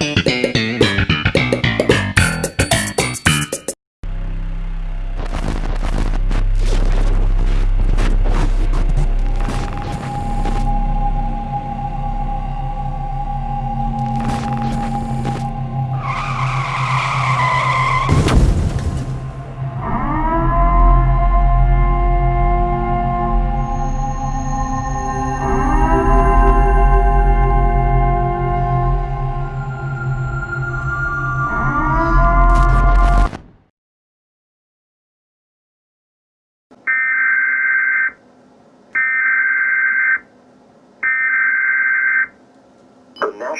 The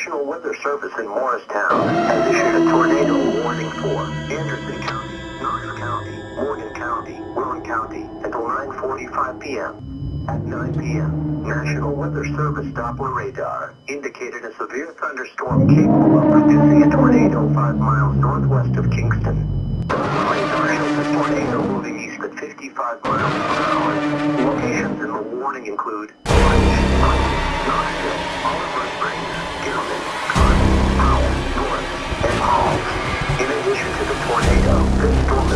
National Weather Service in Morristown has issued a tornado warning for Anderson County, Knox County, Morgan County, Roane County until 9.45 p.m. At 9 p.m., National Weather Service Doppler radar indicated a severe thunderstorm capable of producing a tornado 5 miles northwest of Kingston. Doppler radar shows a tornado moving east at 55 miles per hour. Locations in the warning include In addition to the tornado, this storm